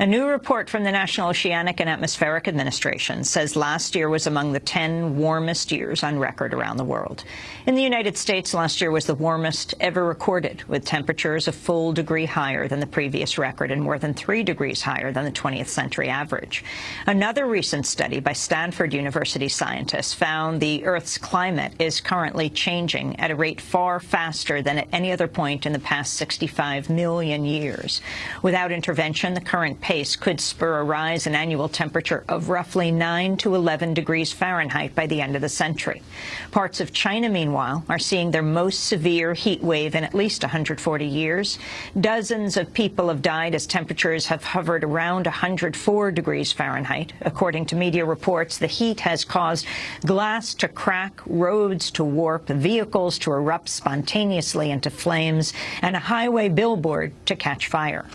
A new report from the National Oceanic and Atmospheric Administration says last year was among the 10 warmest years on record around the world. In the United States, last year was the warmest ever recorded, with temperatures a full degree higher than the previous record and more than three degrees higher than the 20th century average. Another recent study by Stanford University scientists found the Earth's climate is currently changing at a rate far faster than at any other point in the past 65 million years. Without intervention, the current pace could spur a rise in annual temperature of roughly 9 to 11 degrees Fahrenheit by the end of the century. Parts of China, meanwhile, are seeing their most severe heat wave in at least 140 years. Dozens of people have died as temperatures have hovered around 104 degrees Fahrenheit. According to media reports, the heat has caused glass to crack, roads to warp, vehicles to erupt spontaneously into flames, and a highway billboard to catch fire.